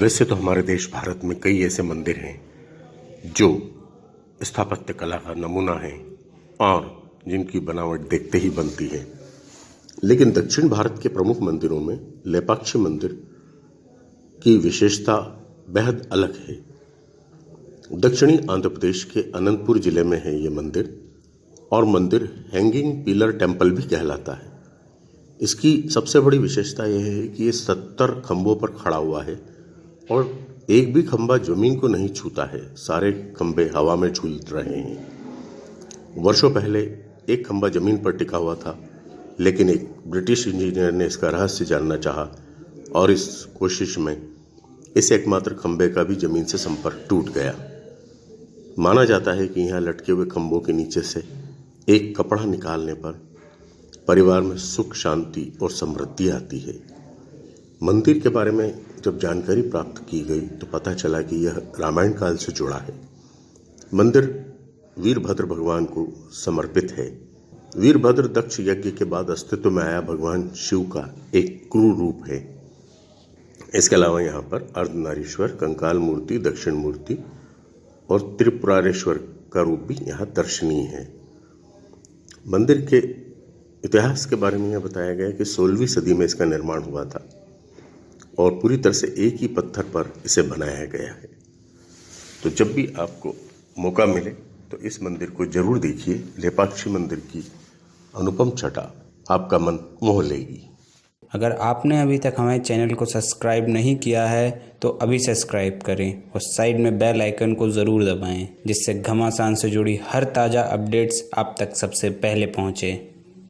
वैसे तो हमारे देश भारत में कई ऐसे मंदिर हैं, जो स्थापत्य कला का नमूना है और जिनकी बनावट देखते ही बनती है। लेकिन दक्षिण भारत के प्रमुख मंदिरों में लेपाक्षी मंदिर की विशेषता बेहद अलग है। दक्षिणी आंध्र प्रदेश के अनंतपुर ज़िले में है ये मंदिर, और मंदिर हैंगिंग पिलर टेंपल भी कहलाता है। इसकी सबसे बड़ी विशेषता यह है कि ये सत्तर खंभों पर खड़ा हुआ है और एक भी खंबा ज़मीन को नहीं छूता है। सारे खंभे हवा में झूल रहे हैं। वर्षों पहले एक खंभा ज़मीन पर टिका हुआ था, लेकिन एक ब्रिटिश इंजीनियर ने इसका रहस्य जानना चाहा और इस कोशिश में इस एकमात्र खंबे का भी ज़मीन से संपर्क टूट गया। माना जाता है कि यहाँ लटके हुए खंभों के नीचे से एक कपड़ा निकालने पर परिवार में सुख, शांति और समृद्धि आती है। मंदिर के बारे में जब जानकारी प्राप्त की गई तो पता चला कि यह रामायण काल से जुड़ा है। मंदिर वीरभद्र भगवान को समर्पित है। वीरभद्र दक्ष यज्ञ के बाद अस्तित्व में आया भगवान शिव का एक क्रूर रूप है। इसके अलावा यहाँ पर अर्धनारीश्वर, कंकाल मूर्ति, दक्षिण मूर्ति और त्रिपुरारेश्वर का रूप भी यहाँ दर्शनीय है। मंदिर के इतिहास के बारे में यह बताया गया कि सोलहवीं सदी में इसका निर्माण हुआ था। और पूरी तरह से एक ही पत्थर पर इसे बनाया गया है। तो जब भी आपको मौका मिले तो इस मंदिर को ज़रूर देखिए। लेपाक्षी मंदिर की अनुपम छटा आपका मन मोह लेगी। अगर आपने अभी तक हमारे चैनल को सब्सक्राइब नहीं किया है तो अभी सब्सक्राइब करें और साइड में बेल आइकन को ज़रूर दबाएँ, जिससे घमासान से जुड़ी हर ताज़ा अपडेट्स आप तक सबसे पहले पहुँचे।